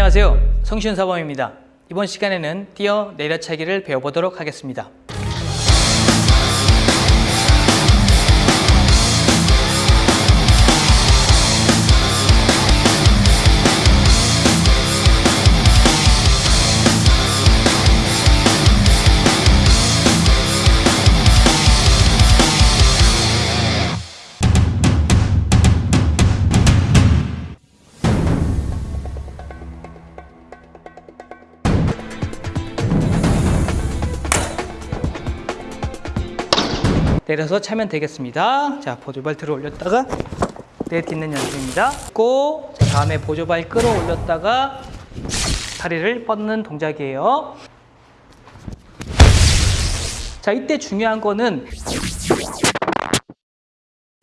안녕하세요. 성시훈 사범입니다. 이번 시간에는 뛰어 내려차기를 배워보도록 하겠습니다. 내려서 차면 되겠습니다. 자, 보조발 들어 올렸다가 내딛는 연습입니다. 고 다음에 보조발 끌어올렸다가 다리를 뻗는 동작이에요. 자, 이때 중요한 거는